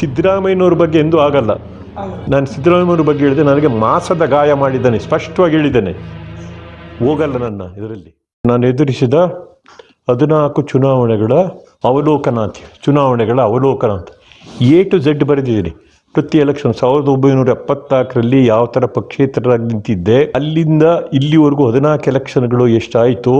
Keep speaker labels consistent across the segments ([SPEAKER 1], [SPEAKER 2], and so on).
[SPEAKER 1] ಸಿದ್ದರಾಮಯ್ಯನವ್ರ ಬಗ್ಗೆ ಎಂದೂ ಆಗಲ್ಲ. ನಾನು ಸಿದ್ದರಾಮಯ್ಯನವ್ರ ಬಗ್ಗೆ ಹೇಳಿದೆ ನನಗೆ ಮಾಸದ ಗಾಯ ಮಾಡಿದ್ದಾನೆ, ಸ್ಪಷ್ಟವಾಗಿ ಹೇಳಿದ್ದೇನೆ. ಹೋಗಲ್ಲ ನನ್ನ ಇದರಲ್ಲಿ. ನಾನು ಎದುರಿಸಿದ ಹದಿನಾಲ್ಕು ಚುನಾವಣೆಗಳ ಅವಲೋಕನ ಅಂತ ಚುನಾವಣೆಗಳ ಅವಲೋಕನ ಅಂತ. ಎ ಟು ಝೆಡ್ ಬರೆದಿದ್ದೀನಿ. ಪ್ರತಿ ಎಲೆಕ್ಷನ್ ಸಾವಿರದ ಒಂಬೈನೂರ ಎಪ್ಪತ್ನಾಲ್ಕರಲ್ಲಿ ಯಾವ ಥರ ಪಕ್ಷೇತರರಾಗಿ ನಿಂತಿದ್ದೆ, ಅಲ್ಲಿಂದ ಇಲ್ಲಿವರೆಗೂ ಹದಿನಾಲ್ಕು ಎಲೆಕ್ಷನ್ಗಳು ಎಷ್ಟಾಯಿತು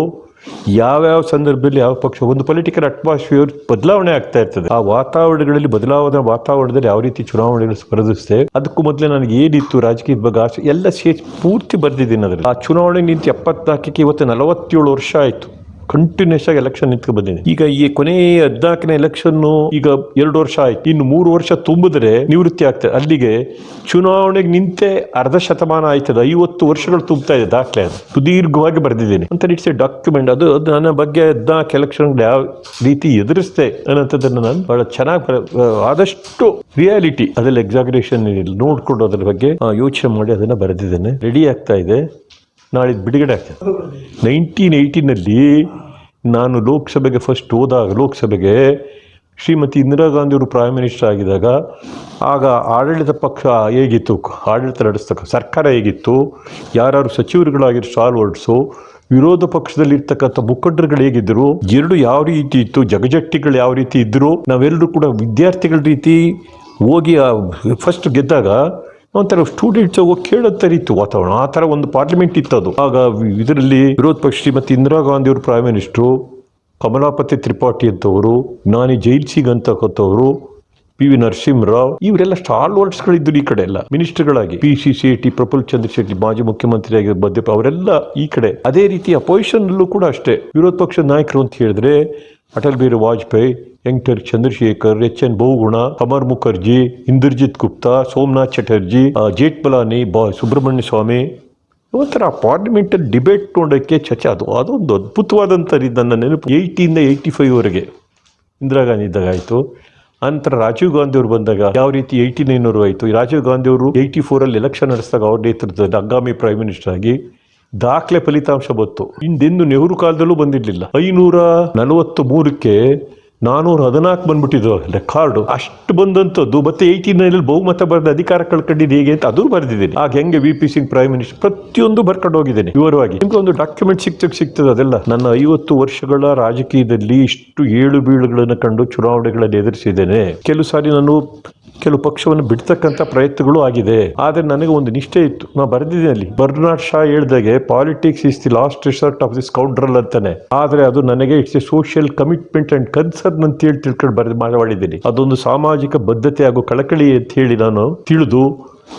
[SPEAKER 1] ಯಾವ್ಯಾವ ಸಂದರ್ಭದಲ್ಲಿ ಯಾವ ಪಕ್ಷ, ಒಂದು ಪೊಲಿಟಿಕಲ್ ಅಟ್ಮಾಸ್ಫಿಯರ್ ಬದಲಾವಣೆ ಆಗ್ತಾ ಇರ್ತದೆ, ಆ ವಾತಾವರಣಗಳಲ್ಲಿ ಬದಲಾವಣೆ, ವಾತಾವರಣದಲ್ಲಿ ಯಾವ ರೀತಿ ಚುನಾವಣೆಗಳು ಸ್ಪರ್ಧಿಸಿದೆ ಅದಕ್ಕೂ ಮೊದಲೇ ನನಗೆ ಏನಿತ್ತು ರಾಜಕೀಯದ ಬಗ್ಗೆ ಆಸೆ, ಎಲ್ಲ ಸೇರಿ ಪೂರ್ತಿ ಬರ್ದಿದ್ದೀನಿ ಅದರಲ್ಲಿ. ಆ ಚುನಾವಣೆ ನಿಂತು ಎಪ್ಪತ್ನಾಲ್ಕಕ್ಕೆ ಇವತ್ತು ನಲವತ್ತೇಳು ವರ್ಷ ಆಯಿತು. ಕಂಟಿನ್ಯೂಸ್ ಆಗಿ ಎಲೆಕ್ಷನ್ ನಿಂತ್ಕೊ ಬಂದಿದೆ ಈಗ ಈ ಕೊನೆ ಹದಿನಾಲ್ಕನೇ ಎಲೆಕ್ಷನ್ ಈಗ ಎರಡು ವರ್ಷ ಆಯ್ತು. ಇನ್ನು ಮೂರು ವರ್ಷ ತುಂಬಿದ್ರೆ ನಿವೃತ್ತಿ ಆಗ್ತದೆ. ಅಲ್ಲಿಗೆ ಚುನಾವಣೆಗೆ ನಿಂತೆ ಅರ್ಧ ಶತಮಾನ ಆಯ್ತದೆ. ಐವತ್ತು ವರ್ಷಗಳು ತುಂಬ್ತಾ ಇದೆ ದಾಖಲೆ ಸುದೀರ್ಘವಾಗಿ ಬರೆದಿದ್ದೀನಿ. ಅಂತ ಇಟ್ಸ್ ಎ ಡಾಕ್ಯುಮೆಂಟ್ ಅದು ನನ್ನ ಬಗ್ಗೆ ಹದಿನಾಲ್ಕು ಎಲೆಕ್ಷನ್ ಯಾವ ರೀತಿ ಎದುರಿಸ್ತೆ ಅನ್ನೋಂಥದ್ದನ್ನು ನಾನು ಬಹಳ ಚೆನ್ನಾಗಿ ಆದಷ್ಟು ರಿಯಾಲಿಟಿ ಅದರಲ್ಲಿ ಎಕ್ಸಾಗ್ರೇಷನ್ ನೋಡ್ಕೊಂಡು ಅದ್ರ ಬಗ್ಗೆ ಯೋಚನೆ ಮಾಡಿ ಅದನ್ನ ಬರೆದಿದ್ದೇನೆ. ರೆಡಿ ಆಗ್ತಾ ಇದೆ. ನಾಳಿದ್ದು ಬಿಡುಗಡೆ ಆಗ್ತದೆ. ನೈನ್ಟೀನ್ ಏಯ್ಟೀನಲ್ಲಿ ನಾನು ಲೋಕಸಭೆಗೆ ಫಸ್ಟ್ ಹೋದಾಗ, ಲೋಕಸಭೆಗೆ ಶ್ರೀಮತಿ ಇಂದಿರಾ ಗಾಂಧಿಯವರು ಪ್ರೈಮ್ ಮಿನಿಸ್ಟರ್ ಆಗಿದಾಗ ಆಗ ಆಡಳಿತ ಪಕ್ಷ ಹೇಗಿತ್ತು? ಆಡಳಿತ ನಡೆಸ್ತಕ್ಕ ಸರ್ಕಾರ ಹೇಗಿತ್ತು? ಯಾರು ಸಚಿವರುಗಳಾಗಿರೋ ಹೊರಡಿಸು ವಿರೋಧ ಪಕ್ಷದಲ್ಲಿರ್ತಕ್ಕಂಥ ಮುಖಂಡರುಗಳು ಹೇಗಿದ್ದರು ಎರಡು ಯಾವ ರೀತಿ ಇತ್ತು? ಜಗಜಟ್ಟಿಗಳು ಯಾವ ರೀತಿ ಇದ್ದರು ನಾವೆಲ್ಲರೂ ಕೂಡ ವಿದ್ಯಾರ್ಥಿಗಳ ರೀತಿ ಹೋಗಿ ಫಸ್ಟ್ ಗೆದ್ದಾಗ ಒಂಥರ ಸ್ಟೂಡೆಂಟ್ಸ್ ಹೋಗಿ ಕೇಳೋ ಥರ ವಾತಾವರಣ. ಆ ಥರ ಒಂದು ಪಾರ್ಲಿಮೆಂಟ್ ಇತ್ತು ಅದು ಆಗ ಇದರಲ್ಲಿ ವಿರೋಧ ಪಕ್ಷ ಶ್ರೀಮತಿ ಇಂದಿರಾ ಗಾಂಧಿ ಅವರು ಪ್ರೈಮ್ ಮಿನಿಸ್ಟ್ರು ಕಮಲಾಪತಿ ತ್ರಿಪಾಠಿ ಅಂತವರು ನಾನಿ ಜೈಲ್ ಸಿಂಗ್ ಅಂತಕ್ಕಂಥವ್ರು ಪಿ ವಿ ನರಸಿಂಹರಾವ್, ಇವರೆಲ್ಲ ಸ್ಟಾಲ್ ವರ್ಡ್ಸ್ಗಳಿದ್ದರು ಈ ಕಡೆ ಎಲ್ಲ. ಮಿನಿಸ್ಟರ್ಗಳಾಗಿ ಪಿ ಸಿ ಶೆಟ್ಟಿ, ಪ್ರಫುಲ್ ಚಂದ್ರ ಶೆಟ್ಟಿ, ಮಾಜಿ ಮುಖ್ಯಮಂತ್ರಿ ಆಗಿ ಮಧ್ಯಪ್ಪ ಅವರೆಲ್ಲ ಈ ಕಡೆ. ಅದೇ ರೀತಿ ಅಪೋಸಿಷನ್ ಕೂಡ ಅಷ್ಟೇ. ವಿರೋಧ ಪಕ್ಷದ ನಾಯಕರು ಅಂತ ಹೇಳಿದ್ರೆ, ಅಟಲ್ ಬಿಹಾರಿ ವಾಜಪೇಯಿ ಯಂಗ್ಟರ್ ಚಂದ್ರಶೇಖರ್ ಎಚ್ ಎನ್ ಬಹುಗುಣ ಅಮರ್ ಮುಖರ್ಜಿ ಇಂದರ್ಜಿತ್ ಗುಪ್ತಾ ಸೋಮನಾಥ್ ಚಟರ್ಜಿ ಆ, ಜೇಠ್ಮಲಾನಿ ಬಾ ಸುಬ್ರಹ್ಮಣ್ಯ ಸ್ವಾಮಿ. ಒಂಥರ ಪಾರ್ಲಿಮೆಂಟಲ್ಲಿ ಡಿಬೇಟ್ ನೋಡೋಕ್ಕೆ ಚಚ ಅದು. ಅದೊಂದು ಅದ್ಭುತವಾದಂಥ ನನ್ನ ನೆನಪು. ಏಯ್ಟಿಯಿಂದ ಏಯ್ಟಿ ಫೈವ್ವರೆಗೆ ಇಂದಿರಾ ಗಾಂಧಿ ಇದ್ದಾಗ ಆಯಿತು. ನಂತರ ರಾಜೀವ್ ಗಾಂಧಿ ಅವರು ಬಂದಾಗ ಯಾವ ರೀತಿ ಏಯ್ಟಿ ನೈನವರು ಆಯಿತು. ರಾಜೀವ್ ಗಾಂಧಿ ಅವರು ಏಯ್ಟಿ ಫೋರಲ್ಲಿ ಎಲೆಕ್ಷನ್ ನಡೆಸಿದಾಗ ಅವ್ರ ನೇತೃತ್ವದಲ್ಲಿ ಹಂಗಾಮಿ ಪ್ರೈಮ್ ಮಿನಿಸ್ಟರ್ ಆಗಿ ದಾಖಲೆ ಫಲಿತಾಂಶ ಬಂತು. ಹಿಂದೆಂದು ನೆಹರು ಕಾಲದಲ್ಲೂ ಬಂದಿರಲಿಲ್ಲ. ಐನೂರ ನಲವತ್ತು ಮೂರಕ್ಕೆ ನಾನೂರ ಹದಿನಾಲ್ಕು ಬಂದ್ಬಿಟ್ಟಿದ್ದು ರೆಕಾರ್ಡು ಅಷ್ಟು ಬಂದಂಥದ್ದು, ಮತ್ತೆ ಏಯ್ಟೀನಲ್ಲಿ ಬಹುಮತ ಬರೆದ ಅಧಿಕಾರ ಕಳ್ಕೊಂಡಿದ್ದು ಹೇಗೆ ಅಂತ ಅದು ಬರೆದಿದ್ದೀನಿ. ಆಗ ಹೆಂಗೆ V P Singh prime minister ಪ್ರತಿಯೊಂದು ಬರ್ಕೊಂಡು ಹೋಗಿದ್ದೇನೆ, ವಿವರವಾಗಿ. ನಿಮ್ಗೆ ಒಂದು ಡಾಕ್ಯುಮೆಂಟ್ ಸಿಕ್ತಕ್ಕೆ ಸಿಗ್ತದೆ ಅದೆಲ್ಲ. ನನ್ನ ಐವತ್ತು ವರ್ಷಗಳ ರಾಜಕೀಯದಲ್ಲಿ ಇಷ್ಟು ಏಳು ಬೀಳುಗಳನ್ನು ಕಂಡು ಚುನಾವಣೆಗಳನ್ನು ಎದುರಿಸಿದ್ದೇನೆ. ಕೆಲವು ಸಾರಿ ನಾನು ಕೆಲವು ಪಕ್ಷವನ್ನು ಬಿಡ್ತಕ್ಕಂಥ ಪ್ರಯತ್ನಗಳು ಆಗಿದೆ. ಆದರೆ ನನಗೆ ಒಂದು ನಿಷ್ಠೆ ಇತ್ತು. ನಾನು ಬರೆದಿದ್ದೀನಿ ಅಲ್ಲಿ. ಬರ್ನಾಡ್ ಶಾ ಹೇಳಿದಾಗೆ politics is the last resort of the scoundrel ಅಂತಾನೆ. ಆದರೆ ಅದು ನನಗೆ it's a social commitment and concern ಅಂತ ಹೇಳಿ ತಿಳ್ಕೊಂಡು ಬರೆದು ಮಾಡಿದ್ದೀನಿ ಅದೊಂದು ಸಾಮಾಜಿಕ ಬದ್ಧತೆ ಹಾಗೂ ಕಳಕಳಿ ಅಂತ ಹೇಳಿ ನಾನು ತಿಳಿದು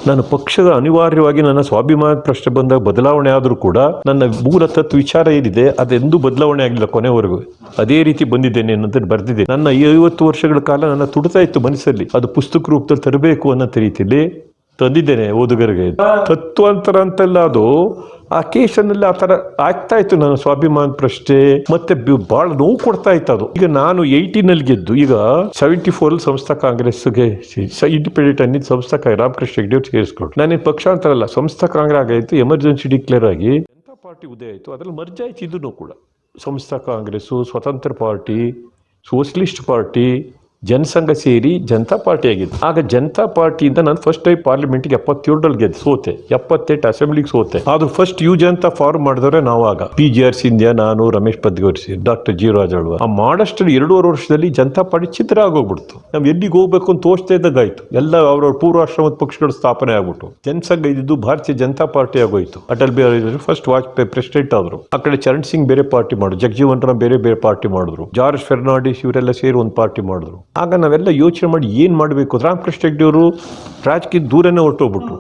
[SPEAKER 1] ನನ್ನ ಪಕ್ಷದ ಅನಿವಾರ್ಯವಾಗಿ ನನ್ನ ಸ್ವಾಭಿಮಾನ ಪ್ರಶ್ನೆ ಬಂದಾಗ ಬದಲಾವಣೆ ಆದರೂ ಕೂಡ ನನ್ನ ಮೂಲ ತತ್ವ ವಿಚಾರ ಏನಿದೆ, ಅದೆಂದೂ ಬದಲಾವಣೆ ಆಗಲಿಲ್ಲ ಕೊನೆವರೆಗೂ. ಅದೇ ರೀತಿ ಬಂದಿದ್ದೇನೆ ಅನ್ನೋದನ್ನು ಬರೆದಿದೆ. ನನ್ನ ಐವತ್ತು ವರ್ಷಗಳ ಕಾಲ ನನ್ನ ತುಡ್ತಾ ಇತ್ತು ಮನಸ್ಸಲ್ಲಿ. ಅದು ಪುಸ್ತಕ ರೂಪದಲ್ಲಿ ತರಬೇಕು ಅನ್ನೋ ರೀತಿಯಲ್ಲಿ ತಂದಿದ್ದೇನೆ ಓದುಗರಿಗೆ. ತತ್ವಾಂತರ ಅಂತಲ್ಲ ಅದು. ಆ ಕೇಸನ್ನೆಲ್ಲ ಆ ಥರ ಆಗ್ತಾ ಇತ್ತು ನನ್ನ ಸ್ವಾಭಿಮಾನ ಪ್ರಶ್ನೆ. ಮತ್ತೆ ಬಹಳ ನೋವು ಕೊಡ್ತಾ ಇತ್ತು ಅದು. ಈಗ ನಾನು ಏಯ್ಟೀನಲ್ಲಿ ಗೆದ್ದು ಈಗ ಸೆವೆಂಟಿ ಫೋರ್ ಸಂಸ್ಥಾ ಕಾಂಗ್ರೆಸ್ಗೆ ಇಂಡಿಪೆಂಡೆಂಟ್ ಅನ್ನಿದ್ದು ಸಂಸ್ಥಾ ರಾಮಕೃಷ್ಣ ಹೆಗ್ಡೆ ಅವ್ರು ಸೇರಿಸ್ಕೊಟ್ರು ನಾನೇನು ಪಕ್ಷ ಅಂತಲ್ಲ ಸಂಸ್ಥಾ ಕಾಂಗ್ರೆಸ್ ಆಗಾಯಿತು ಎಮರ್ಜೆನ್ಸಿ ಡಿಕ್ಲೇರ್ ಆಗಿ ಜನತಾ ಪಾರ್ಟಿ ಉದಯ ಆಯಿತು. ಅದ್ರಲ್ಲಿ ಮರ್ಜ್ ಆಯ್ತು, ಇದನ್ನು ಕೂಡ. ಸಂಸ್ಥಾ ಕಾಂಗ್ರೆಸ್ಸು, ಸ್ವತಂತ್ರ ಪಾರ್ಟಿ, ಸೋಷಲಿಸ್ಟ್ ಪಾರ್ಟಿ ಜನಸಂಘ ಸೇರಿ ಜನತಾ ಪಾರ್ಟಿ ಆಗಿತ್ತು ಆಗ ಜನತಾ ಪಾರ್ಟಿಯಿಂದ ನಾನು ಫಸ್ಟ್ ಟೈಮ್ ಪಾರ್ಲಿಮೆಂಟ್ಗೆ ಎಪ್ಪತ್ತೇಳರಲ್ಲಿ ಗೆದ್ದು ಸೋತೆ, ಎಪ್ಪತ್ತೆಂಟು ಅಸೆಂಬ್ಲಿಗೆ ಸೋತೆ. ಅದು ಫಸ್ಟ್ ಯು ಜನತಾ ಫಾರ್ಮ್ ಮಾಡಿದವ್ರೆ ನಾವು ಆಗ ಪಿ ಜಿ ಆರ್ ಸಿಂಧ್ಯಾ ನಾನು, ರಮೇಶ್ ಪದ್ಗೋರ್ಸಿ ಡಾಕ್ಟರ್ ಜಿ ಅಳ್ವ. ಆ ಮಾಡಷ್ಟು ಎರಡೂವರೆ ವರ್ಷದಲ್ಲಿ ಜನತಾ ಪಾರ್ಟಿ ಚಿತ್ರ ಆಗೋಗ್ಬಿಡ್ತು. ನಾವು ಎಲ್ಲಿಗೆ ಹೋಗ್ಬೇಕು ಅಂತ ತೋರಿಸ್ತಾ ಇದ್ದಾಗಾಯ್ತು. ಎಲ್ಲ ಅವ್ರವ್ರ ಪೂರ್ವಾಶ್ರಮದ ಪಕ್ಷಗಳು ಸ್ಥಾಪನೆ ಆಗ್ಬಿಟ್ಟು ಜನಸಂಘ ಇದ್ದು ಭಾರತೀಯ ಜನತಾ ಪಾರ್ಟಿ ಆಗೋಯ್ತು. ಅಟಲ್ ಬಿಹಾರಿ ಫಸ್ಟ್ ವಾಜಪೇಯಿ ಪ್ರೆಸಿಡೆಂಟ್ ಆದ್ರು. ಆ ಕಡೆ ಚರಣ್ ಸಿಂಗ್ ಬೇರೆ ಪಾರ್ಟಿ ಮಾಡಿದ್ರು. ಜಗಜೀವನ್ ರಾಮ್ ಬೇರೆ ಬೇರೆ ಪಾರ್ಟಿ ಮಾಡಿದ್ರು. ಜಾರ್ಜ್ ಫೆರ್ನಾಂಡಿಸ್ ಇವರೆಲ್ಲ ಸೇರಿ ಒಂದು ಪಾರ್ಟಿ ಮಾಡಿದ್ರು. ಆಗ ನಾವೆಲ್ಲ ಯೋಚನೆ ಮಾಡಿ ಏನು ಮಾಡಬೇಕು? ರಾಮಕೃಷ್ಣ ಹೆಗ್ಡೆ ಅವರು ರಾಜಕೀಯ ದೂರನೇ ಹೊರಟೋಗ್ಬಿಟ್ರು.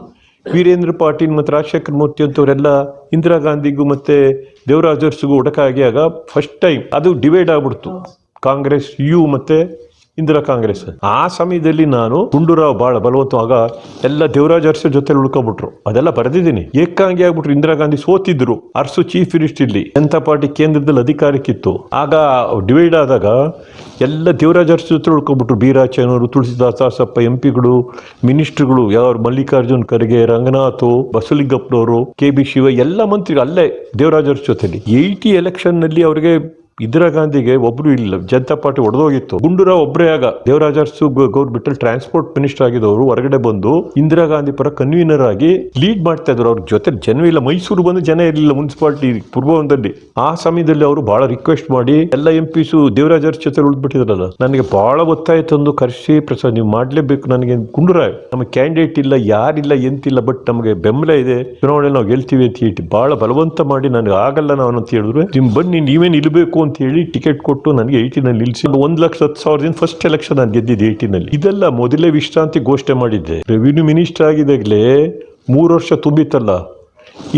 [SPEAKER 1] ವೀರೇಂದ್ರ ಪಾಟೀಲ್ ಮತ್ತು ರಾಜಶೇಖರ್ ಮೂರ್ತಿ ಅಂತವರೆಲ್ಲ ಇಂದಿರಾ ಗಾಂಧಿಗೂ ಮತ್ತು ದೇವರಾಜರ್ಸ್ಗೂ ಒಡಕಾಗಿ ಆಗ ಫಸ್ಟ್ ಟೈಮ್ ಅದು ಡಿವೈಡ್ ಆಗ್ಬಿಡ್ತು. ಕಾಂಗ್ರೆಸ್, ಯು ಮತ್ತೆ ಇಂದಿರಾ ಕಾಂಗ್ರೆಸ್. ಆ ಸಮಯದಲ್ಲಿ ನಾನು ಗುಂಡೂರಾವ್ ಬಹಳ ಬಲವಂತವಾಗ ಎಲ್ಲ ದೇವರಾಜ್ ಅರಸು ಜೊತೆ ಉಳ್ಕೊಂಡ್ಬಿಟ್ರು. ಅದೆಲ್ಲ ಬರೆದಿದ್ದೀನಿ. ಏಕಾಂಗಿ ಆಗ್ಬಿಟ್ರು. ಇಂದಿರಾ ಗಾಂಧಿ ಸೋತಿದ್ರು. ಅರಸು ಚೀಫ್ ಮಿನಿಸ್ಟರ್ ಇಲ್ಲಿ. ಜನತಾ ಪಾರ್ಟಿ ಕೇಂದ್ರದಲ್ಲಿ ಅಧಿಕಾರಕ್ಕಿತ್ತು. ಆಗ ಡಿವೈಡ್ ಆದಾಗ ಎಲ್ಲ ದೇವರಾಜ್ ಅರಸು ಜೊತೆ ಉಳ್ಕೊಬಿಟ್ರು ಬೀರಾಚನವರು ತುಳಸಿದಾಸ್ ದಾಸಪ್ಪ ಎಂ ಪಿಗಳು ಮಿನಿಸ್ಟ್ರುಗಳು ಯಾರು ಮಲ್ಲಿಕಾರ್ಜುನ್ ಖರ್ಗೆ, ರಂಗನಾಥ್, ಬಸವಲಿಂಗಪ್ಪನವರು, ಕೆ ಬಿ ಶಿವ, ಎಲ್ಲ ಮಂತ್ರಿಗಳು ಅಲ್ಲೇ ದೇವರಾಜ್ ಅರಸು ಜೊತೆಲಿ. ಏಯ್ಟಿ ಎಲೆಕ್ಷನ್ನಲ್ಲಿ ಅವರಿಗೆ ಇಂದಿರಾ ಗಾಂಧಿಗೆ ಒಬ್ರು ಇಲ್ಲ, ಜನತಾ ಪಾರ್ಟಿ ಒಡೆದೋಗಿತ್ತು. ಗುಂಡೂರಾವ್ ಒಬ್ಬರೇ ಆಗ. Devaraja Arasu government transport minister ಆಗಿದ್ದವರು ಹೊರಗಡೆ ಬಂದು ಇಂದಿರಾ ಗಾಂಧಿ ಪರ ಕನ್ವೀನರ್ ಆಗಿ ಲೀಡ್ ಮಾಡ್ತಾ ಇದ್ರು. ಅವ್ರ ಜೊತೆ ಜನ ಇಲ್ಲ. ಮೈಸೂರು ಬಂದು ಜನ ಇರಲಿಲ್ಲ ಮುನ್ಸಿಪಾಲಿಟಿ ಪೂರ್ವಂದಲ್ಲಿ ಆ ಸಮಯದಲ್ಲಿ ಅವರು ಬಹಳ ರಿಕ್ವೆಸ್ಟ್ ಮಾಡಿ ಎಲ್ಲ ಎಂ ಪಿಸು ದೇವರಾಜ ಅರಸು ಜೊತೆ ಉಳಿದ್ಬಿಟ್ಟಿದ್ರಲ್ಲ ನನಗೆ ಬಹಳ ಒತ್ತಾಯ ತಂದು ಕರೆಸಿ ಪ್ರಸಾದ್, ನೀವು ಮಾಡ್ಲೇಬೇಕು ನನಗೆ ಗುಂಡೂರಾವ್. ನಮ್ಮ ಕ್ಯಾಂಡಿಡೇಟ್ ಇಲ್ಲ, ಯಾರಿಲ್ಲ, ಎಂತಿಲ್ಲ ಬಟ್ ನಮಗೆ ಬೆಂಬಲ ಇದೆ. ಚುನಾವಣೆ ನಾವು ಗೆಲ್ತೀವಿ ಅಂತ ಹೇಳಿ ಬಹಳ ಬಲವಂತ ಮಾಡಿ, ನನಗೆ ಆಗಲ್ಲ ನಾನು ಅಂತ ಹೇಳಿದ್ರು. ನಿಮ್ ಬನ್ನಿ, ನೀವೇ ನಿಲ್ಬೇಕು ಅಂತ ಹೇಳಿ ಟಿಕೆಟ್ ಕೊಟ್ಟು ನನಗೆ ಏಯ್ಟಿನಲ್ಲಿ ನಿಲ್ಲಿಸಿ ಒಂದು ಲಕ್ಷ ಹತ್ತು ಸಾವಿರದಿಂದ ಫಸ್ಟ್ ಎಲೆಕ್ಷನ್ ನಾನು ಗೆದ್ದಿದ್ದೆ ಏಯ್ಟಿನಲ್ಲಿ ಇದೆಲ್ಲ ಮೊದಲೇ ವಿಶ್ರಾಂತಿ ಘೋಷಣೆ ಮಾಡಿದ್ದೆ. ರೆವಿನ್ಯೂ ಮಿನಿಸ್ಟರ್ ಆಗಿದಾಗಲೇ ಮೂರು ವರ್ಷ ತುಂಬಿತ್ತಲ್ಲ.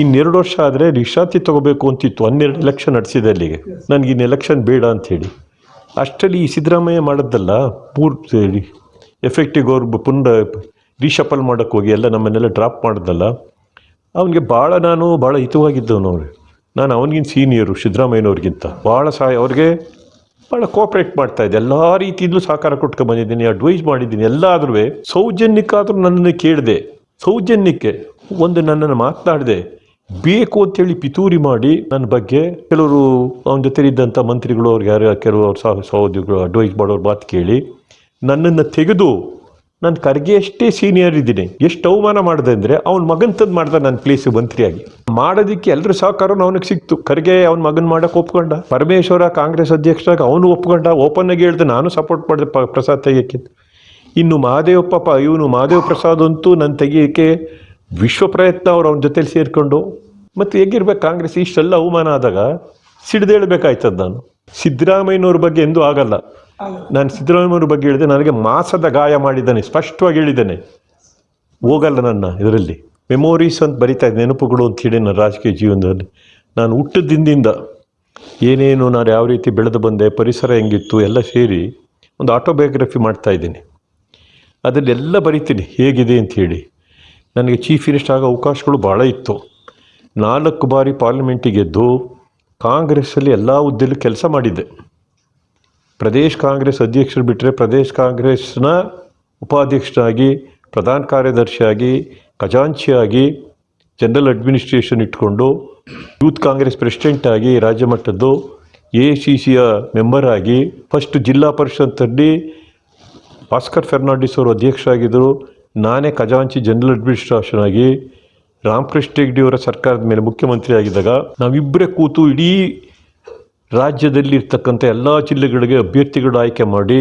[SPEAKER 1] ಇನ್ನೆರಡು ವರ್ಷ ಆದರೆ ವಿಶ್ರಾಂತಿ ತಗೋಬೇಕು ಅಂತಿತ್ತು. ಹನ್ನೆರಡು ಎಲೆಕ್ಷನ್ ನಡೆಸಿದೆ ಅಲ್ಲಿಗೆ. ನನಗೆ ಇನ್ನು ಎಲೆಕ್ಷನ್ ಬೇಡ ಅಂಥೇಳಿ ಹೇಳಿ ಅಷ್ಟರಲ್ಲಿ ಈ ಸಿದ್ದರಾಮಯ್ಯ ಮಾಡಿದ್ದಲ್ಲ ಸೇರಿ ಎಫೆಕ್ಟಿವ್ ಅವ್ರು ಪುನಃ ರೀಶಫಲ್ ಮಾಡೋಕ್ಕೆ ಹೋಗಿ ಎಲ್ಲ ನಮ್ಮನ್ನೆಲ್ಲ ಡ್ರಾಪ್ ಮಾಡಿದ್ದಲ್ಲ ಅವನಿಗೆ ಭಾಳ ನಾನು ಭಾಳ ಹಿತವಾಗಿದ್ದವನು ಅವ್ರು. ನಾನು ಅವನಿಗಿಂತ ಸೀನಿಯರು ಸಿದ್ದರಾಮಯ್ಯನವ್ರಿಗಿಂತ. ಭಾಳ ಸಹಾಯ, ಅವ್ರಿಗೆ ಭಾಳ ಕೋಪ್ರೇಟ್ ಮಾಡ್ತಾ ಇದ್ದೆ. ಎಲ್ಲ ರೀತಿಯಿಂದಲೂ ಸಹಕಾರ ಕೊಟ್ಕೊಂಡು ಬಂದಿದ್ದೀನಿ ಅಡ್ವೈಸ್ ಮಾಡಿದ್ದೀನಿ. ಎಲ್ಲಾದ್ರೂ ಸೌಜನ್ಯಕ್ಕಾದ್ರೂ ನನ್ನನ್ನು ಕೇಳಿದೆ, ಸೌಜನ್ಯಕ್ಕೆ ಒಂದು ನನ್ನನ್ನು ಮಾತನಾಡಿದೆ, ಬೇಕು ಅಂತೇಳಿ ಪಿತೂರಿ ಮಾಡಿ ನನ್ನ ಬಗ್ಗೆ ಕೆಲವರು ಅವನ ಜೊತೆ ಇದ್ದಂಥ ಮಂತ್ರಿಗಳು ಅವ್ರಿಗೆ ಯಾರು ಕೆಲವು ಅವ್ರ ಸಹ ಸಹೋದ್ಯೋಗಿಗಳು ಅಡ್ವೈಸ್ ಮಾಡೋರು ಮಾತು ಕೇಳಿ, ನನ್ನನ್ನು ತೆಗೆದು ನಾನು ಕರ್ಗೆ ಎಷ್ಟೇ ಸೀನಿಯರ್ ಇದ್ದೀನಿ, ಎಷ್ಟು ಅವಮಾನ ಮಾಡಿದೆ ಅಂದರೆ ಅವ್ನ ಮಗನ ತಂದು ಮಾಡ್ದೆ ನನ್ನ ಪ್ಲೇಸ್ ಮಂತ್ರಿಯಾಗಿ. ಮಾಡೋದಕ್ಕೆ ಎಲ್ಲರೂ ಸಹಕಾರನೂ ಅವನಿಗೆ ಸಿಕ್ತು. ಖರ್ಗೆ ಅವ್ನ ಮಗನ ಮಾಡಕ್ಕೆ ಒಪ್ಕೊಂಡ. ಪರಮೇಶ್ವರ ಕಾಂಗ್ರೆಸ್ ಅಧ್ಯಕ್ಷರಾಗಿ ಅವನು ಒಪ್ಕೊಂಡ. ಓಪನ್ ಆಗಿ ಹೇಳ್ದೆ, ನಾನು ಸಪೋರ್ಟ್ ಮಾಡಿದೆ ಪ್ರಸಾದ್ ತೆಗಿಯೋಕ್ಕೆ. ಇನ್ನು ಮಹಾದೇವಪ್ಪ ಇವನು ಮಹಾದೇವ ಪ್ರಸಾದ್ ಅಂತೂ ನನ್ನ ತೆಗಿಯೋಕ್ಕೆ ವಿಶ್ವ ಪ್ರಯತ್ನ ಅವ್ರು ಅವನ ಜೊತೆಲಿ ಸೇರಿಕೊಂಡು. ಮತ್ತು ಹೇಗಿರ್ಬೇಕು ಕಾಂಗ್ರೆಸ್? ಇಷ್ಟೆಲ್ಲ ಅವಮಾನ ಆದಾಗ ಸಿಡ್ದೇಳ್ಬೇಕಾಯ್ತದ ನಾನು. ಸಿದ್ದರಾಮಯ್ಯನವ್ರ ಬಗ್ಗೆ ಎಂದೂ ಆಗಲ್ಲ. ನಾನು ಸಿದ್ದರಾಮಯ್ಯನವ್ರ ಬಗ್ಗೆ ಹೇಳಿದೆ, ನನಗೆ ಮಾಸದ ಗಾಯ ಮಾಡಿದ್ದಾನೆ, ಸ್ಪಷ್ಟವಾಗಿ ಹೇಳಿದ್ದೇನೆ. ಹೋಗಲ್ಲ ನನ್ನ ಇದರಲ್ಲಿ. ಮೆಮೊರೀಸ್ ಅಂತ ಬರಿತಾ ಇದ್ದೆ, ನೆನಪುಗಳು ಅಂತ ಹೇಳಿ ನನ್ನ ರಾಜಕೀಯ ಜೀವನದಲ್ಲಿ. ನಾನು ಹುಟ್ಟಿದ ದಿನದಿಂದ ಏನೇನು ನಾನು ಯಾವ ರೀತಿ ಬೆಳೆದು ಬಂದೆ, ಪರಿಸರ ಹೆಂಗಿತ್ತು, ಎಲ್ಲ ಸೇರಿ ಒಂದು ಆಟೋಬಯೋಗ್ರಫಿ ಮಾಡ್ತಾ ಇದ್ದೀನಿ. ಅದನ್ನೆಲ್ಲ ಬರಿತೀನಿ, ಹೇಗಿದೆ ಅಂತ ಹೇಳಿ. ನನಗೆ ಚೀಫ್ ಮಿನಿಸ್ಟರ್ ಆಗೋ ಅವಕಾಶಗಳು ಭಾಳ ಇತ್ತು. ನಾಲ್ಕು ಬಾರಿ ಪಾರ್ಲಿಮೆಂಟಿಗೆ ಗೆದ್ದು ಕಾಂಗ್ರೆಸ್ಸಲ್ಲಿ ಎಲ್ಲ ಹುದ್ದೆಲ್ಲೂ ಕೆಲಸ ಮಾಡಿದ್ದೆ. ಪ್ರದೇಶ ಕಾಂಗ್ರೆಸ್ ಅಧ್ಯಕ್ಷರು ಬಿಟ್ಟರೆ ಪ್ರದೇಶ ಕಾಂಗ್ರೆಸ್ನ ಉಪಾಧ್ಯಕ್ಷರಾಗಿ ಪ್ರಧಾನ ಕಾರ್ಯದರ್ಶಿಯಾಗಿ ಖಜಾಂಚಿಯಾಗಿ ಜನರಲ್ ಅಡ್ಮಿನಿಸ್ಟ್ರೇಷನ್ ಇಟ್ಕೊಂಡು ಯೂತ್ ಕಾಂಗ್ರೆಸ್ ಪ್ರೆಸಿಡೆಂಟ್ ಆಗಿ ರಾಜ್ಯ ಮಟ್ಟದ್ದು ಎ ಸಿ ಸಿಯ ಮೆಂಬರ್ ಆಗಿ ಫಸ್ಟ್ ಜಿಲ್ಲಾ ಪರಿಷತ್ತಲ್ಲಿ ಭಾಸ್ಕರ್ ಫೆರ್ನಾಂಡಿಸ್ ಅವರು ಅಧ್ಯಕ್ಷರಾಗಿದ್ದರು. ನಾನೇ ಖಜಾಂಚಿ ಜನರಲ್ ಅಡ್ಮಿನಿಸ್ಟ್ರೇಷನ್ ಆಗಿ ರಾಮಕೃಷ್ಣ ಹೆಗ್ಡೆ ಅವರ ಸರ್ಕಾರದ ಮೇಲೆ ಮುಖ್ಯಮಂತ್ರಿ ಆಗಿದ್ದಾಗ ನಾವಿಬ್ಬರೇ ಕೂತು ಇಡೀ ರಾಜ್ಯದಲ್ಲಿ ಇರ್ತಕ್ಕಂಥ ಎಲ್ಲ ಜಿಲ್ಲೆಗಳಿಗೆ ಅಭ್ಯರ್ಥಿಗಳು ಆಯ್ಕೆ ಮಾಡಿ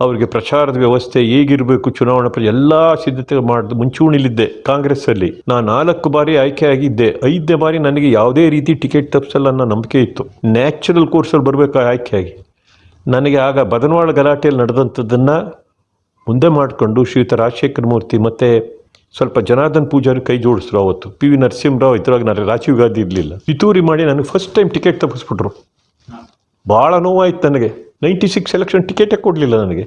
[SPEAKER 1] ಅವರಿಗೆ ಪ್ರಚಾರದ ವ್ಯವಸ್ಥೆ ಹೇಗಿರಬೇಕು ಚುನಾವಣಾ ಪ್ರ ಎಲ್ಲ ಸಿದ್ಧತೆ ಮಾಡಿದ ಮುಂಚೂಣಿಲಿದ್ದೆ ಕಾಂಗ್ರೆಸ್ಸಲ್ಲಿ. ನಾನು ನಾಲ್ಕು ಬಾರಿ ಆಯ್ಕೆ ಆಗಿದ್ದೆ ಐದನೇ ಬಾರಿ ನನಗೆ ಯಾವುದೇ ರೀತಿ ಟಿಕೆಟ್ ತಪ್ಪಿಸಲ್ಲ ಅನ್ನೋ ನಂಬಿಕೆ ಇತ್ತು. ನ್ಯಾಚುರಲ್ ಕೋರ್ಸಲ್ಲಿ ಬರಬೇಕು ಆಯ್ಕೆಯಾಗಿ? ನನಗೆ ಆಗ ಬದನವಾಳ ಗಲಾಟೆಯಲ್ಲಿ ನಡೆದಂಥದ್ದನ್ನು ಮುಂದೆ ಮಾಡಿಕೊಂಡು ಶ್ರೀಯುತ ರಾಜಶೇಖರ ಮೂರ್ತಿ ಮತ್ತು ಸ್ವಲ್ಪ ಜನಾರ್ದನ್ ಪೂಜಾರಿ ಕೈ ಜೋಡಿಸ್ರು ಅವತ್ತು. ಪಿ ವಿ ನರಸಿಂಹರಾವ್ ಇದ್ರಾಗ ನಾನು ರಾಜೀವ್ ಗಾಂಧಿ ಇರಲಿಲ್ಲ. ಪಿತೂರಿ ಮಾಡಿ ನನಗೆ ಫಸ್ಟ್ ಟೈಮ್ ಟಿಕೆಟ್ ತಪ್ಪಿಸ್ಬಿಟ್ರು. ಭಾಳ ನೋವಾಯ್ತು ನನಗೆ. ನೈಂಟಿ ಸಿಕ್ಸ್ ಎಲೆಕ್ಷನ್ ಟಿಕೆಟೇ ಕೊಡಲಿಲ್ಲ ನನಗೆ.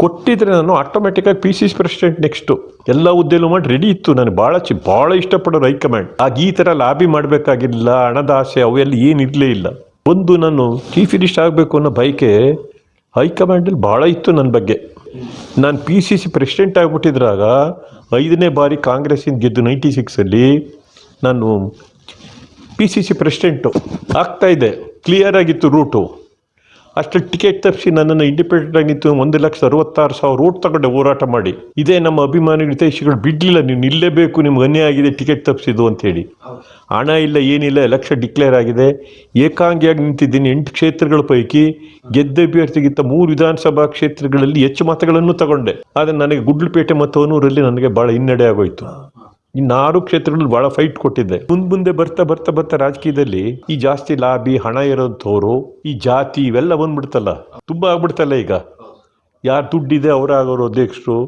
[SPEAKER 1] ಕೊಟ್ಟಿದ್ರೆ ನಾನು ಆಟೋಮೆಟಿಕ್ಕಾಗಿ P C C president next ಎಲ್ಲ ಹುದ್ದೆಲೂ ಮಾಡಿ ರೆಡಿ ಇತ್ತು ನಾನು. ಭಾಳ ಚಿ, ಭಾಳ ಇಷ್ಟಪಡೋರು ಹೈಕಮಾಂಡ್ ಆಗ ಈ ಥರ ಲಾಬಿ ಮಾಡಬೇಕಾಗಿಲ್ಲ, ಹಣದ ಆಸೆ ಅವೆಲ್ಲ ಏನಿರಲೇ ಇಲ್ಲ. ಒಂದು ನಾನು ಚೀಫ್ ಮಿನಿಸ್ಟರ್ ಆಗಬೇಕು ಅನ್ನೋ ಬೈಕೆ ಹೈಕಮಾಂಡಲ್ಲಿ ಭಾಳ ಇತ್ತು ನನ್ನ ಬಗ್ಗೆ. ನಾನು ಪಿ ಸಿ ಸಿ ಪ್ರೆಸಿಡೆಂಟ್ ಆಗಿಬಿಟ್ಟಿದ್ರಾಗ ಐದನೇ ಬಾರಿ ಕಾಂಗ್ರೆಸ್ಸಿಂದ ಗೆದ್ದು ನೈಂಟಿ ಸಿಕ್ಸಲ್ಲಿ ನಾನು ಪಿ ಸಿ ಸಿ ಪ್ರೆಸಿಡೆಂಟು ಆಗ್ತಾಯಿದೆ ಕ್ಲಿಯರ್ ಆಗಿತ್ತು ರೂಟು ಅಷ್ಟು ಟಿಕೆಟ್ ತಪ್ಪಿಸಿ ನನ್ನನ್ನು ಇಂಡಿಪೆಂಡೆಂಟ್ ಆಗಿ ನಿಂತು ಒಂದು ಲಕ್ಷ ಅರವತ್ತಾರು ಸಾವಿರ ಓಟ್ ತಗೊಂಡೆ ಹೋರಾಟ ಮಾಡಿ. ಇದೇ ನಮ್ಮ ಅಭಿಮಾನಿ ಹಿತೈಷಿಗಳು, ಬಿಡಲಿಲ್ಲ ನೀವು ನಿಲ್ಲೇಬೇಕು, ನಿಮ್ಗೆ ಅನ್ಯಾಯ ಆಗಿದೆ ಟಿಕೆಟ್ ತಪ್ಪಿಸಿದ್ದು ಅಂತೇಳಿ ಹಣ ಇಲ್ಲ, ಏನಿಲ್ಲ ಎಲೆಕ್ಷನ್ ಡಿಕ್ಲೇರ್ ಆಗಿದೆ. ಏಕಾಂಗಿಯಾಗಿ ನಿಂತಿದ್ದೀನಿ. ಎಂಟು ಕ್ಷೇತ್ರಗಳ ಪೈಕಿ ಗೆದ್ದ ಅಭ್ಯರ್ಥಿಗಿಂತ ಮೂರು ವಿಧಾನಸಭಾ ಕ್ಷೇತ್ರಗಳಲ್ಲಿ ಹೆಚ್ಚು ಮತಗಳನ್ನು ತಗೊಂಡೆ. ಆದರೆ ನನಗೆ ಗುಡ್ಲುಪೇಟೆ ಮತ್ತು ಹೊನೂರಲ್ಲಿ ನನಗೆ ಭಾಳ ಹಿನ್ನಡೆ ಆಗೋಯ್ತು. ಇನ್ನು ಆರು ಕ್ಷೇತ್ರಗಳಲ್ಲಿ ಬಹಳ ಫೈಟ್ ಕೊಟ್ಟಿದ್ದೆ. ಮುಂದ್ ಮುಂದೆ ಬರ್ತಾ ಬರ್ತಾ ಬರ್ತಾ ರಾಜಕೀಯದಲ್ಲಿ ಈ ಜಾಸ್ತಿ ಲಾಬಿ, ಹಣ ಇರೋಂಥವ್ರು, ಈ ಜಾತಿ ಇವೆಲ್ಲ ಬಂದ್ಬಿಡ್ತಲ್ಲ. ತುಂಬಾ ಆಗ್ಬಿಡ್ತಲ್ಲ ಈಗ. ಯಾರು ದುಡ್ಡಿದೆ ಅವರಾಗೋರು ಅಧ್ಯಕ್ಷರು.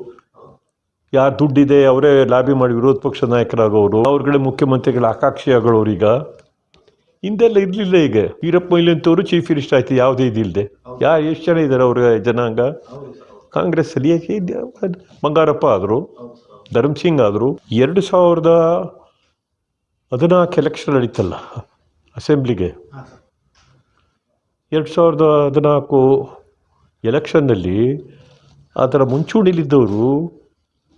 [SPEAKER 1] ಯಾರು ದುಡ್ಡಿದೆ ಅವರೇ ಲಾಬಿ ಮಾಡಿ ವಿರೋಧ ಪಕ್ಷ ನಾಯಕರಾಗೋರು. ಅವ್ರಗಳೇ ಮುಖ್ಯಮಂತ್ರಿಗಳ ಆಕಾಂಕ್ಷಿ ಆಗೋರು ಈಗ. ಹಿಂದೆಲ್ಲ ಇರಲಿಲ್ಲ ಈಗ. ವೀರಪ್ಪ ಮೊಯ್ಲಿ ಅಂತವರು ಚೀಫ್ ಮಿನಿಸ್ಟರ್ ಆಯ್ತು, ಯಾವುದೇ ಇದಿಲ್ಲದೆ ಯಾರು ಎಷ್ಟು ಜನ ಇದ್ದಾರೆ ಅವ್ರ ಜನಾಂಗ? ಕಾಂಗ್ರೆಸ್ ಅಲ್ಲಿ? ಬಂಗಾರಪ್ಪ ಆದರು. ಧರ್ಮ್ ಸಿಂಗ್ ಆದರು ಎರಡು ಸಾವಿರದ ಹದಿನಾಲ್ಕು ಎಲೆಕ್ಷನ್ ನಡೀತಲ್ಲ ಅಸೆಂಬ್ಲಿಗೆ ಎರಡು ಸಾವಿರದ ಹದಿನಾಲ್ಕು ಎಲೆಕ್ಷನ್ನಲ್ಲಿ ಅದರ ಮುಂಚೂಣಿಲಿದ್ದವರು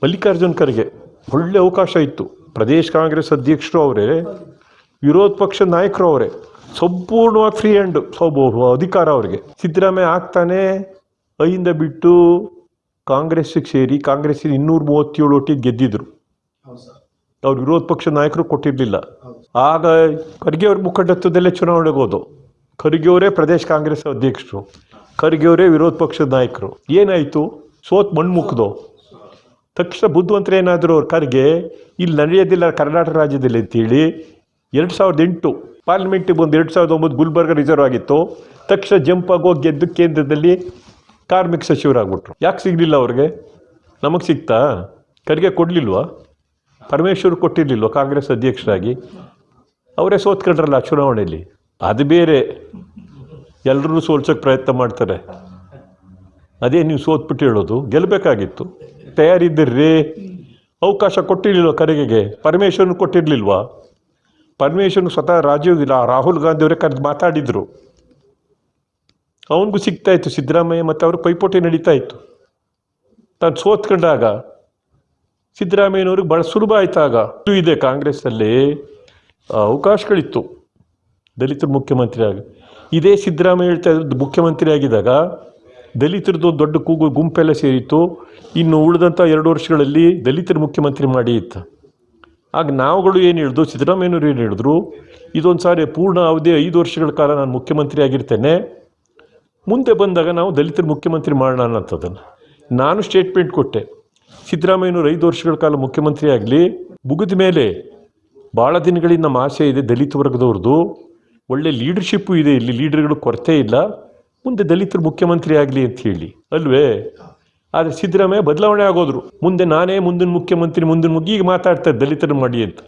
[SPEAKER 1] ಮಲ್ಲಿಕಾರ್ಜುನ್ ಖರ್ಗೆ ಒಳ್ಳೆ ಅವಕಾಶ ಇತ್ತು. ಪ್ರದೇಶ್ ಕಾಂಗ್ರೆಸ್ ಅಧ್ಯಕ್ಷರು ಅವರೇ ವಿರೋಧ ಪಕ್ಷ ನಾಯಕರು ಅವರೇ ಸಂಪೂರ್ಣವಾಗಿ ಫ್ರೀ ಹ್ಯಾಂಡ್ ಸೋಬಹುದು ಅಧಿಕಾರ ಅವರಿಗೆ. ಸಿದ್ದರಾಮಯ್ಯ ಆಗ್ತಾನೆ ಐಯಿಂದ ಬಿಟ್ಟು ಕಾಂಗ್ರೆಸ್ಸಿಗೆ ಸೇರಿ ಕಾಂಗ್ರೆಸ್ ಇನ್ನೂರ ಮೂವತ್ತೇಳು ಒಟ್ಟಿ ಗೆದ್ದಿದ್ರು. ಅವ್ರು ವಿರೋಧ ಪಕ್ಷ ನಾಯಕರು ಕೊಟ್ಟಿರಲಿಲ್ಲ. ಆಗ ಖರ್ಗೆ ಅವ್ರ ಮುಖಂಡತ್ವದಲ್ಲೇ ಚುನಾವಣೆಗೆ ಹೋದವು ಖರ್ಗೆ ಅವರೇ ಪ್ರದೇಶ ಕಾಂಗ್ರೆಸ್ ಅಧ್ಯಕ್ಷರು. ಖರ್ಗೆ ಅವರೇ ವಿರೋಧ ಪಕ್ಷದ ನಾಯಕರು. ಏನಾಯಿತು? ಸೋತ್ ಮಣ್ಣು ಮುಕ್ದು ತಕ್ಷಣ ಬುದ್ಧಿವಂತರು ಏನಾದರೂ ಅವ್ರ ಖರ್ಗೆ ಇಲ್ಲಿ ನಡೆಯೋದಿಲ್ಲ ಕರ್ನಾಟಕ ರಾಜ್ಯದಲ್ಲಿ ಅಂತೇಳಿ ಎರಡು ಸಾವಿರದ ಎಂಟು ಪಾರ್ಲಿಮೆಂಟಿಗೆ ಬಂದು ಎರಡು ಸಾವಿರದ ಒಂಬತ್ತು ಗುಲ್ಬರ್ಗ ರಿಸರ್ವ್ ಆಗಿತ್ತು. ತಕ್ಷಣ ಜಂಪ್ ಆಗೋಗಿ ಗೆದ್ದು ಕೇಂದ್ರದಲ್ಲಿ ಕಾರ್ಮಿಕ ಸಚಿವರಾಗ್ಬಿಟ್ರು. ಯಾಕೆ ಸಿಗಲಿಲ್ಲ ಅವ್ರಿಗೆ? ನಮಗೆ ಸಿಗ್ತಾ? ಕರಿಗೆ ಕೊಡಲಿಲ್ವಾ? ಪರಮೇಶ್ವರ್ ಕೊಟ್ಟಿರಲಿಲ್ವ ಕಾಂಗ್ರೆಸ್ ಅಧ್ಯಕ್ಷರಾಗಿ? ಅವರೇ ಸೋತ್ಕೊಂಡ್ರಲ್ಲ ಚುನಾವಣೆಯಲ್ಲಿ ಅದು ಬೇರೆ. ಎಲ್ಲರೂ ಸೋಲ್ಸೋಕ್ಕೆ ಪ್ರಯತ್ನ ಮಾಡ್ತಾರೆ. ಅದೇ ನೀವು ಸೋತ್ಬಿಟ್ಟು ಹೇಳೋದು ಗೆಲ್ಲಬೇಕಾಗಿತ್ತು ತಯಾರಿದ್ದಿರ್ರಿ? ಅವಕಾಶ ಕೊಟ್ಟಿರಲಿಲ್ವ ಕರೆಗೆಗೆ? ಪರಮೇಶ್ವರನ ಕೊಟ್ಟಿರಲಿಲ್ವಾ? ಪರಮೇಶ್ವರನ್ ಸ್ವತಃ ರಾಜೀವ್ ರಾಹುಲ್ ಗಾಂಧಿ ಅವರೇ ಕರೆದು ಮಾತಾಡಿದರು. ಅವನಿಗೂ ಸಿಗ್ತಾ ಇತ್ತು ಸಿದ್ದರಾಮಯ್ಯ ಮತ್ತು ಅವರು ಪೈಪೋಟಿ ನಡೀತಾ ಇತ್ತು ತಾನು ಸೋತ್ಕೊಂಡಾಗ ಸಿದ್ದರಾಮಯ್ಯನವ್ರಿಗೆ ಭಾಳ ಸುಲಭ ಆಯ್ತಾಗ. ಇದು ಇದೆ ಕಾಂಗ್ರೆಸ್ಸಲ್ಲಿ ಅವಕಾಶಗಳಿತ್ತು. ದಲಿತರು ಮುಖ್ಯಮಂತ್ರಿ ಆಗಿ ಇದೇ ಸಿದ್ದರಾಮಯ್ಯ ಹೇಳ್ತಾ ಇದ್ದು ಮುಖ್ಯಮಂತ್ರಿ ಆಗಿದ್ದಾಗ ದಲಿತರದ್ದು ದೊಡ್ಡ ಕೂಗು ಗುಂಪೆಲ್ಲ ಸೇರಿತ್ತು. ಇನ್ನು ಉಳಿದಂಥ ಎರಡು ವರ್ಷಗಳಲ್ಲಿ ದಲಿತರ ಮುಖ್ಯಮಂತ್ರಿ ಮಾಡಿ ಇತ್ತು. ಆಗ ನಾವುಗಳು ಏನು ಹೇಳಿದ್ರು, ಸಿದ್ದರಾಮಯ್ಯನವ್ರು ಏನು ಹೇಳಿದ್ರು, ಇದೊಂದು ಸಾರಿ ಪೂರ್ಣ ಅವಧಿ ಐದು ವರ್ಷಗಳ ಕಾಲ ನಾನು ಮುಖ್ಯಮಂತ್ರಿ ಆಗಿರ್ತೇನೆ ಮುಂದೆ ಬಂದಾಗ ನಾವು ದಲಿತರು ಮುಖ್ಯಮಂತ್ರಿ ಮಾಡೋಣ ಅನ್ನೋಂಥದ್ದನ್ನು ನಾನು ಸ್ಟೇಟ್ಮೆಂಟ್ ಕೊಟ್ಟೆ. ಸಿದ್ದರಾಮಯ್ಯನವರು ಐದು ವರ್ಷಗಳ ಕಾಲ ಮುಖ್ಯಮಂತ್ರಿ ಆಗಲಿ, ಮುಗಿದ ಮೇಲೆ ಭಾಳ ದಿನಗಳಿಂದ ನಮ್ಮ ಆಸೆ ಇದೆ ದಲಿತ ವರ್ಗದವ್ರದ್ದು. ಒಳ್ಳೆ ಲೀಡರ್ಶಿಪ್ಪು ಇದೆ ಇಲ್ಲಿ ಲೀಡರ್ಗಳು ಕೊರತೆ ಇಲ್ಲ. ಮುಂದೆ ದಲಿತರು ಮುಖ್ಯಮಂತ್ರಿ ಆಗಲಿ ಅಂತ ಹೇಳಿ. ಅಲ್ವೇ? ಆದರೆ ಸಿದ್ದರಾಮಯ್ಯ ಬದಲಾವಣೆ ಆಗೋದ್ರು. ಮುಂದೆ ನಾನೇ ಮುಂದಿನ ಮುಖ್ಯಮಂತ್ರಿ, ಮುಂದಿನ ಮುಗಿ, ಈಗ ಮಾತಾಡ್ತಾರೆ ದಲಿತರು ಮಾಡಿ ಅಂತ.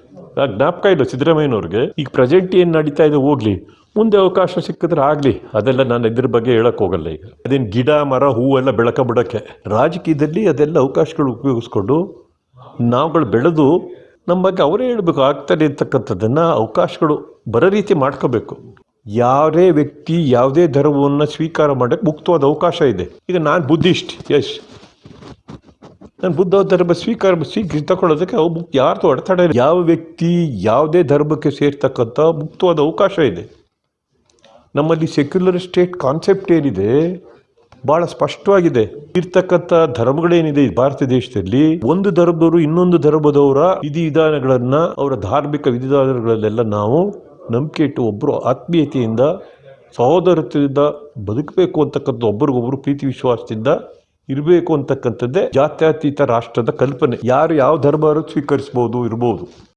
[SPEAKER 1] ಜ್ಞಾಪಕ ಇಲ್ಲ ಸಿದ್ದರಾಮಯ್ಯನವ್ರಿಗೆ. ಈಗ ಪ್ರೆಸೆಂಟ್ ಏನು ನಡೀತಾ ಇದೆ ಹೋಗ್ಲಿ. ಮುಂದೆ ಅವಕಾಶ ಸಿಕ್ಕಿದ್ರೆ ಆಗಲಿ, ಅದೆಲ್ಲ ನಾನು ಇದ್ರ ಬಗ್ಗೆ ಹೇಳೋಕ್ಕೋಗಲ್ಲ ಈಗ. ಅದೇನು ಗಿಡ, ಮರ ಹೂವೆಲ್ಲ ಬೆಳಕ ಬಿಡೋಕ್ಕೆ. ರಾಜಕೀಯದಲ್ಲಿ ಅದೆಲ್ಲ ಅವಕಾಶಗಳು ಉಪಯೋಗಿಸ್ಕೊಂಡು ನಾವುಗಳು ಬೆಳೆದು ನಮ್ಮ ಬಗ್ಗೆ ಅವರೇ ಹೇಳಬೇಕು ಆಗ್ತಾರೆ ಅಂತಕ್ಕಂಥದ್ದನ್ನು ಅವಕಾಶಗಳು ಬರೋ ರೀತಿ ಮಾಡ್ಕೋಬೇಕು. ಯಾವುದೇ ವ್ಯಕ್ತಿ ಯಾವುದೇ ಧರ್ಮವನ್ನು ಸ್ವೀಕಾರ ಮಾಡೋಕ್ಕೆ ಮುಕ್ತವಾದ ಅವಕಾಶ ಇದೆ. ಈಗ ನಾನು ಬುದ್ಧಿಸ್ಟ್ ಯಶ್ ನಾನು ಬುದ್ಧ ಧರ್ಮ ಸ್ವೀಕಾರ ಸ್ವೀಕ ತಗೊಳ್ಳೋದಕ್ಕೆ ಅವು ಮುಕ್ ಯಾರ್ದು ಅಡೆತಡೆ. ಯಾವ ವ್ಯಕ್ತಿ ಯಾವುದೇ ಧರ್ಮಕ್ಕೆ ಸೇರ್ತಕ್ಕಂಥ ಮುಕ್ತವಾದ ಅವಕಾಶ ಇದೆ. ನಮ್ಮಲ್ಲಿ ಸೆಕ್ಯುಲರ್ ಸ್ಟೇಟ್ ಕಾನ್ಸೆಪ್ಟ್ ಏನಿದೆ ಭಾಳ ಸ್ಪಷ್ಟವಾಗಿದೆ. ಇರ್ತಕ್ಕಂಥ ಧರ್ಮಗಳೇನಿದೆ ಭಾರತ ದೇಶದಲ್ಲಿ, ಒಂದು ಧರ್ಮದವರು ಇನ್ನೊಂದು ಧರ್ಮದವರ ವಿಧಿ ವಿಧಾನಗಳನ್ನು ಅವರ ಧಾರ್ಮಿಕ ವಿಧಿವಿಧಾನಗಳಲ್ಲೆಲ್ಲ ನಾವು ನಂಬಿಕೆ ಇಟ್ಟು ಒಬ್ಬರು ಆತ್ಮೀಯತೆಯಿಂದ ಸಹೋದರತೆಯಿಂದ ಬದುಕಬೇಕು ಅಂತಕ್ಕಂಥ ಒಬ್ಬರಿಗೊಬ್ಬರು ಪ್ರೀತಿ ವಿಶ್ವಾಸದಿಂದ ಇರಬೇಕು ಅಂತಕ್ಕಂಥದ್ದೇ ಜಾತ್ಯತೀತ ರಾಷ್ಟ್ರದ ಕಲ್ಪನೆ. ಯಾರು ಯಾವ ಧರ್ಮ ಸ್ವೀಕರಿಸ್ಬೋದು, ಇರ್ಬೋದು.